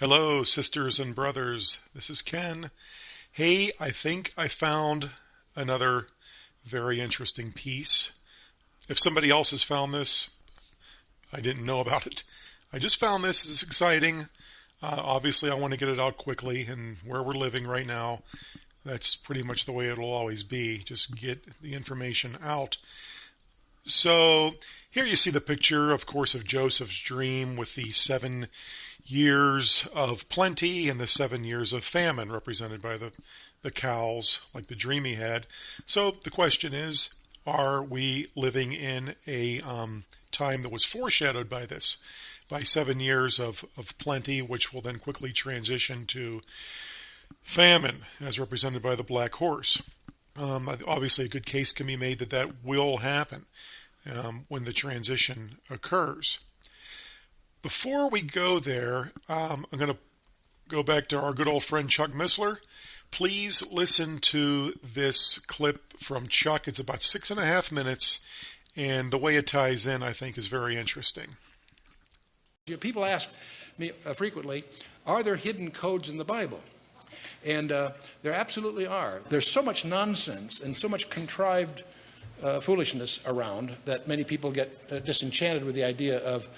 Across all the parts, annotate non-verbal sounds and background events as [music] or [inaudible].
Hello, sisters and brothers. This is Ken. Hey, I think I found another very interesting piece. If somebody else has found this, I didn't know about it. I just found this. It's exciting. Uh, obviously, I want to get it out quickly, and where we're living right now, that's pretty much the way it'll always be. Just get the information out. So, here you see the picture, of course, of Joseph's dream with the seven years of plenty and the seven years of famine represented by the, the cows, like the dream he had. So the question is, are we living in a um, time that was foreshadowed by this, by seven years of, of plenty, which will then quickly transition to famine, as represented by the black horse? Um, obviously, a good case can be made that that will happen um, when the transition occurs. Before we go there, um, I'm going to go back to our good old friend Chuck Missler. Please listen to this clip from Chuck. It's about six and a half minutes, and the way it ties in, I think, is very interesting. People ask me uh, frequently, are there hidden codes in the Bible? And uh, there absolutely are. There's so much nonsense and so much contrived uh, foolishness around that many people get uh, disenchanted with the idea of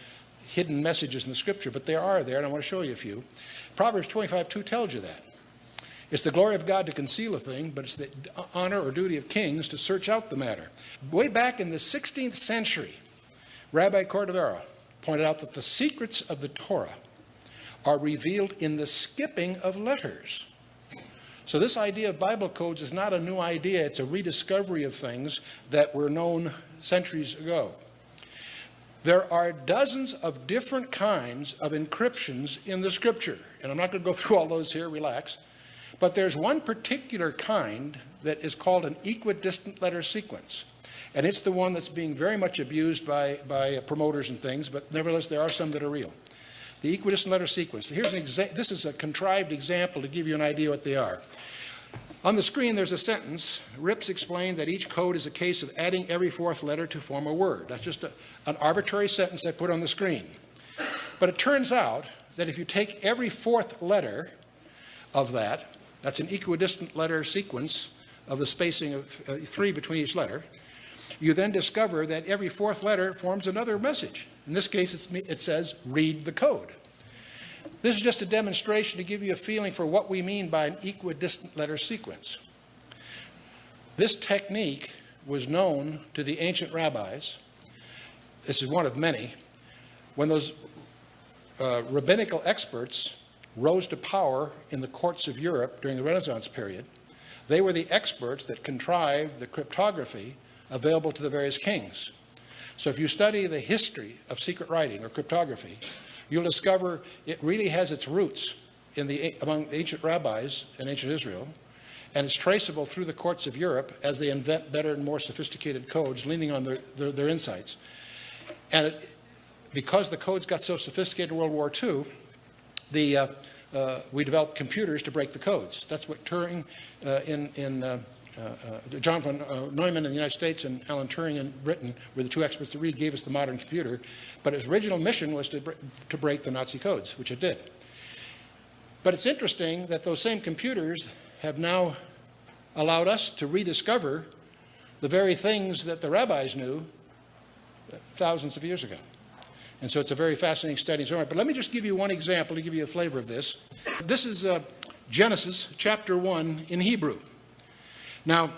hidden messages in the scripture, but they are there, and I want to show you a few. Proverbs 25 2 tells you that. It's the glory of God to conceal a thing, but it's the honor or duty of kings to search out the matter. Way back in the 16th century, Rabbi Cordovero pointed out that the secrets of the Torah are revealed in the skipping of letters. So this idea of Bible codes is not a new idea. It's a rediscovery of things that were known centuries ago. There are dozens of different kinds of encryptions in the scripture. And I'm not going to go [laughs] through all those here, relax. But there's one particular kind that is called an equidistant letter sequence. And it's the one that's being very much abused by, by promoters and things, but nevertheless, there are some that are real. The equidistant letter sequence. Here's an this is a contrived example to give you an idea what they are. On the screen, there's a sentence. Rips explained that each code is a case of adding every fourth letter to form a word. That's just a, an arbitrary sentence I put on the screen. But it turns out that if you take every fourth letter of that, that's an equidistant letter sequence of the spacing of uh, three between each letter, you then discover that every fourth letter forms another message. In this case, it says, read the code. This is just a demonstration to give you a feeling for what we mean by an equidistant letter sequence. This technique was known to the ancient rabbis. This is one of many. When those uh, rabbinical experts rose to power in the courts of Europe during the Renaissance period, they were the experts that contrived the cryptography available to the various kings. So if you study the history of secret writing or cryptography, you'll discover it really has its roots in the, among ancient rabbis in ancient Israel, and it's traceable through the courts of Europe as they invent better and more sophisticated codes, leaning on their, their, their insights. And it, because the codes got so sophisticated in World War II, the, uh, uh, we developed computers to break the codes. That's what Turing uh, in, in uh, John von uh, Neumann in the United States and Alan Turing in Britain were the two experts that really gave us the modern computer. But its original mission was to, to break the Nazi codes, which it did. But it's interesting that those same computers have now allowed us to rediscover the very things that the rabbis knew thousands of years ago. And so it's a very fascinating study. But let me just give you one example to give you a flavor of this. This is uh, Genesis chapter 1 in Hebrew. Now,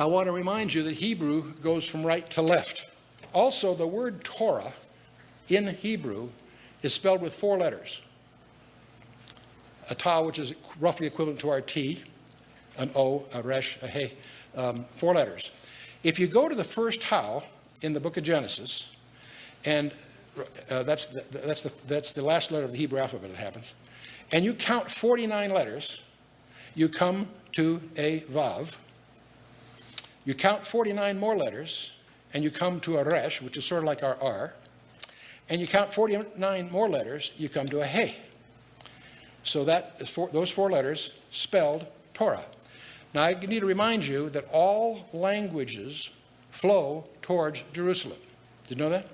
I want to remind you that Hebrew goes from right to left. Also, the word Torah in Hebrew is spelled with four letters. A ta, which is roughly equivalent to our T, an O, a resh, a he, um, four letters. If you go to the first how in the book of Genesis, and uh, that's, the, that's, the, that's the last letter of the Hebrew alphabet, it happens, and you count 49 letters, you come to a vav, you count 49 more letters, and you come to a resh, which is sort of like our R, and you count 49 more letters, you come to a hey. So that those four letters spelled Torah. Now I need to remind you that all languages flow towards Jerusalem. Did you know that?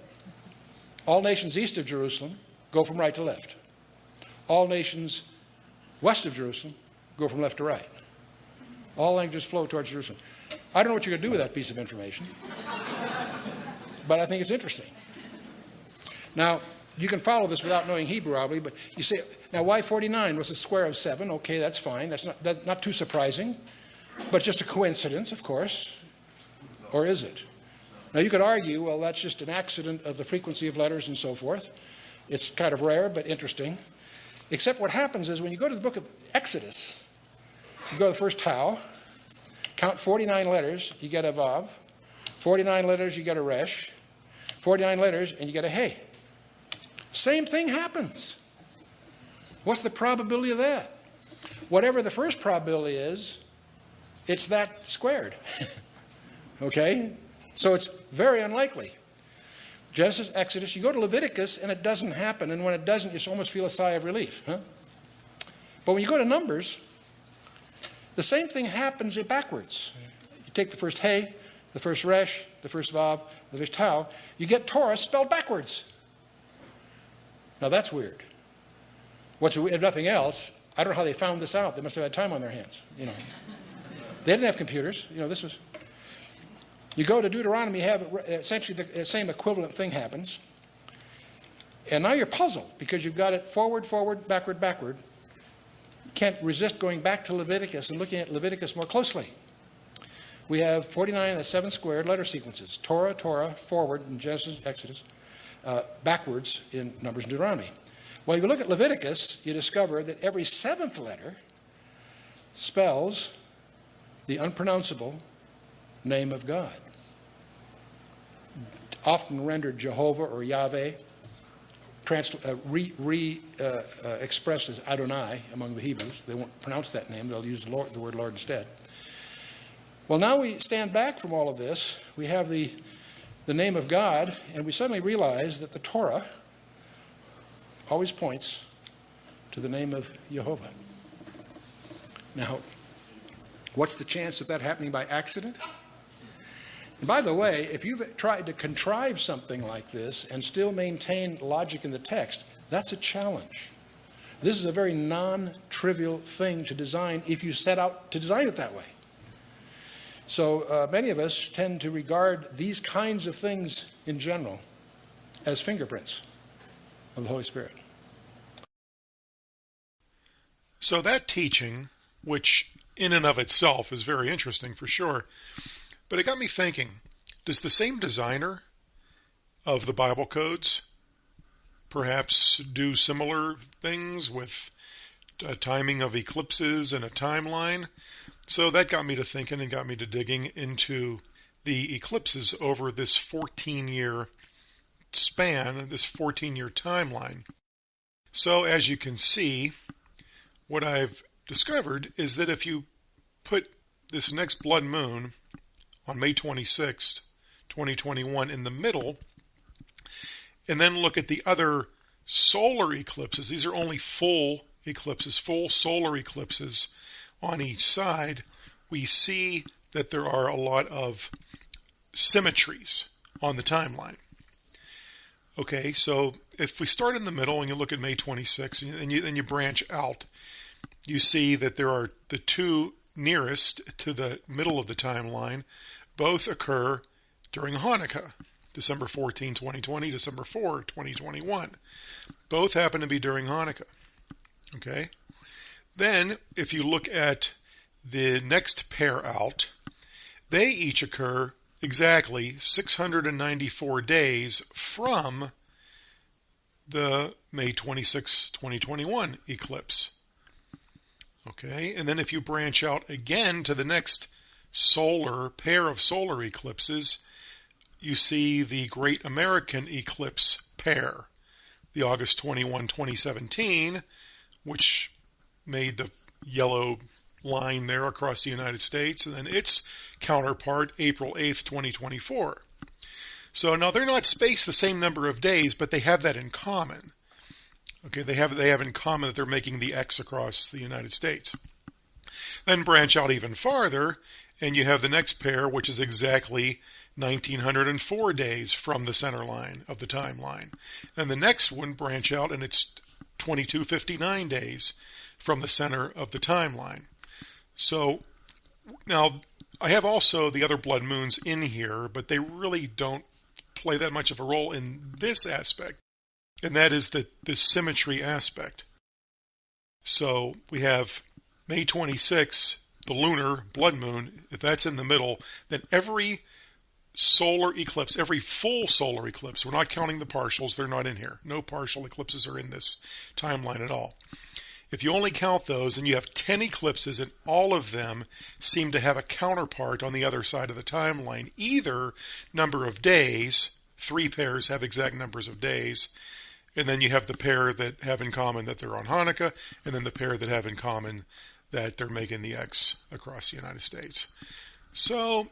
All nations east of Jerusalem go from right to left. all nations west of Jerusalem go from left to right. All languages flow towards Jerusalem. I don't know what you're going to do with that piece of information, but I think it's interesting. Now, you can follow this without knowing Hebrew, probably, but you say, now y49 was a square of 7? Okay, that's fine. That's not, that, not too surprising, but just a coincidence, of course. Or is it? Now, you could argue, well, that's just an accident of the frequency of letters and so forth. It's kind of rare, but interesting. Except what happens is when you go to the book of Exodus, you go to the first Tau, count 49 letters, you get a Vav. 49 letters, you get a Resh. 49 letters, and you get a Hey. Same thing happens. What's the probability of that? Whatever the first probability is, it's that squared. [laughs] okay? So it's very unlikely. Genesis, Exodus, you go to Leviticus and it doesn't happen. And when it doesn't, you almost feel a sigh of relief. Huh? But when you go to Numbers, the same thing happens backwards. You take the first Hey, the first Resh, the first Vav, the first Tau, you get Torah spelled backwards. Now that's weird. What's if nothing else? I don't know how they found this out. They must have had time on their hands. You know, they didn't have computers. You know, this was. You go to Deuteronomy, you have uh, essentially the uh, same equivalent thing happens. And now you're puzzled because you've got it forward, forward, backward, backward. Can't resist going back to Leviticus and looking at Leviticus more closely. We have 49 and 7 squared letter sequences Torah, Torah, forward in Genesis, Exodus, uh, backwards in Numbers and Deuteronomy. Well, if you look at Leviticus, you discover that every seventh letter spells the unpronounceable name of God, often rendered Jehovah or Yahweh, trans- uh, re, re uh, uh, Adonai among the Hebrews. They won't pronounce that name, they'll use the, Lord, the word Lord instead. Well, now we stand back from all of this. We have the the name of God, and we suddenly realize that the Torah always points to the name of Jehovah. Now, what's the chance of that happening by accident? And by the way, if you've tried to contrive something like this and still maintain logic in the text, that's a challenge. This is a very non trivial thing to design if you set out to design it that way. So uh, many of us tend to regard these kinds of things in general as fingerprints of the Holy Spirit. So that teaching, which in and of itself is very interesting for sure, but it got me thinking, does the same designer of the Bible codes perhaps do similar things with a timing of eclipses and a timeline? So that got me to thinking and got me to digging into the eclipses over this 14 year span, this 14 year timeline. So as you can see, what I've discovered is that if you put this next blood moon on May 26th, 2021 in the middle, and then look at the other solar eclipses, these are only full eclipses, full solar eclipses on each side, we see that there are a lot of symmetries on the timeline. Okay, so if we start in the middle and you look at May 26 and you, and you branch out, you see that there are the two nearest to the middle of the timeline both occur during Hanukkah, December 14, 2020, December 4, 2021. Both happen to be during Hanukkah. Okay? Then, if you look at the next pair out, they each occur exactly 694 days from the May 26, 2021 eclipse. Okay, and then if you branch out again to the next solar pair of solar eclipses, you see the Great American Eclipse pair, the August 21, 2017, which made the yellow line there across the United States, and then its counterpart, April 8th, 2024. So now they're not spaced the same number of days, but they have that in common. Okay, they have they have in common that they're making the X across the United States. Then branch out even farther, and you have the next pair, which is exactly 1904 days from the center line of the timeline. Then the next one branch out, and it's 2259 days from the center of the timeline. So now I have also the other blood moons in here, but they really don't play that much of a role in this aspect, and that is the, the symmetry aspect. So we have May 26, the lunar blood moon, if that's in the middle, then every solar eclipse, every full solar eclipse, we're not counting the partials, they're not in here. No partial eclipses are in this timeline at all. If you only count those and you have 10 eclipses and all of them seem to have a counterpart on the other side of the timeline, either number of days, three pairs have exact numbers of days, and then you have the pair that have in common that they're on Hanukkah, and then the pair that have in common that they're making the X across the United States. So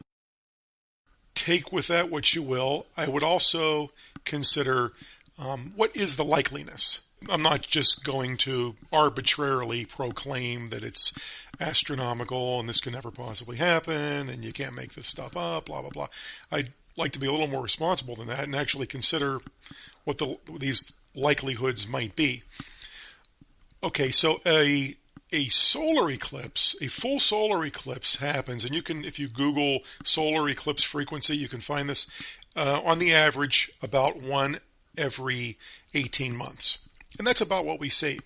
take with that what you will. I would also consider um, what is the likeliness. I'm not just going to arbitrarily proclaim that it's astronomical and this can never possibly happen and you can't make this stuff up, blah, blah, blah. I'd like to be a little more responsible than that and actually consider what the, these likelihoods might be. Okay, so a a solar eclipse, a full solar eclipse happens, and you can, if you Google solar eclipse frequency, you can find this uh, on the average about one every 18 months. And that's about what we see.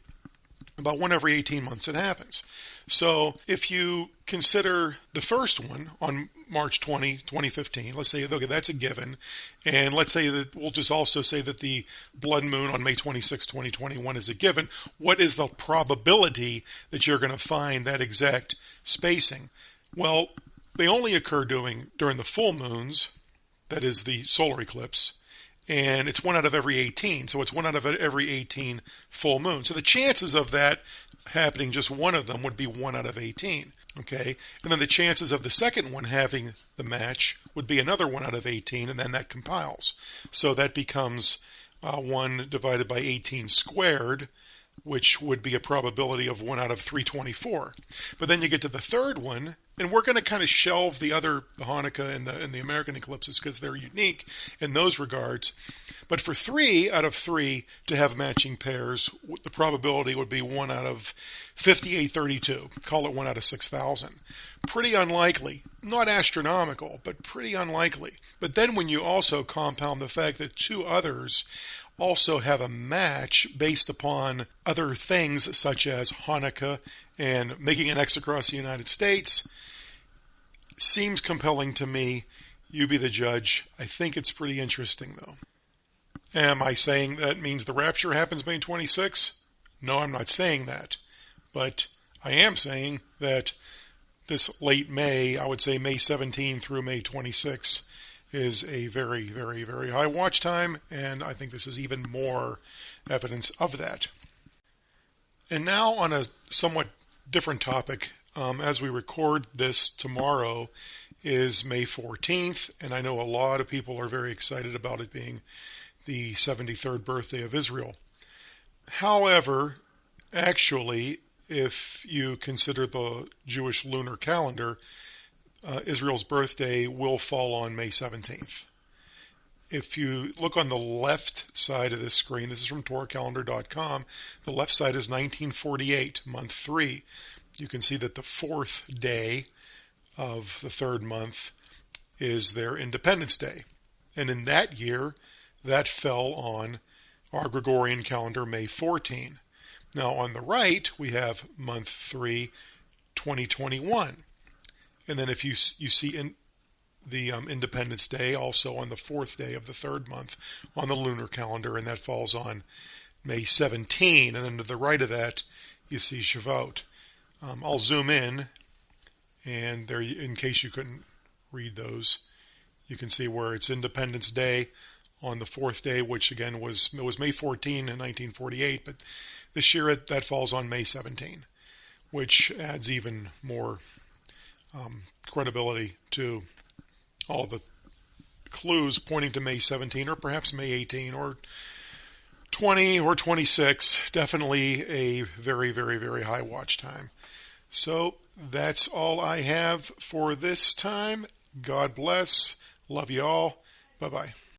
About one every 18 months it happens. So if you consider the first one on March 20, 2015. Let's say, okay, that's a given. And let's say that we'll just also say that the blood moon on May 26, 2021 is a given. What is the probability that you're going to find that exact spacing? Well, they only occur during, during the full moons, that is the solar eclipse, and it's one out of every 18. So it's one out of every 18 full moon. So the chances of that happening, just one of them, would be one out of 18. Okay, and then the chances of the second one having the match would be another one out of 18, and then that compiles. So that becomes uh, 1 divided by 18 squared, which would be a probability of 1 out of 324. But then you get to the third one, and we're going to kind of shelve the other the Hanukkah and the and the American eclipses because they're unique in those regards. But for three out of three to have matching pairs, the probability would be one out of 5832. Call it one out of 6,000. Pretty unlikely. Not astronomical, but pretty unlikely. But then when you also compound the fact that two others also have a match based upon other things such as Hanukkah and making an X across the United States. Seems compelling to me. You be the judge. I think it's pretty interesting, though. Am I saying that means the rapture happens May 26? No, I'm not saying that. But I am saying that this late May, I would say May 17 through May 26, is a very, very, very high watch time, and I think this is even more evidence of that. And now, on a somewhat different topic, um, as we record this tomorrow is May 14th, and I know a lot of people are very excited about it being the 73rd birthday of Israel. However, actually, if you consider the Jewish lunar calendar, uh, Israel's birthday will fall on May 17th. If you look on the left side of this screen, this is from TorahCalendar.com, the left side is 1948, month three. You can see that the fourth day of the third month is their Independence Day. And in that year, that fell on our Gregorian calendar, May 14. Now on the right, we have month three, 2021. And then if you you see in the um, Independence Day also on the fourth day of the third month on the lunar calendar, and that falls on May 17. And then to the right of that, you see Shavuot. Um, I'll zoom in, and there, in case you couldn't read those, you can see where it's Independence Day on the fourth day, which again was it was May 14 in 1948, but this year it, that falls on May 17, which adds even more um, credibility to all the clues pointing to May 17 or perhaps May 18 or 20 or 26. Definitely a very, very, very high watch time. So that's all I have for this time. God bless. Love you all. Bye bye.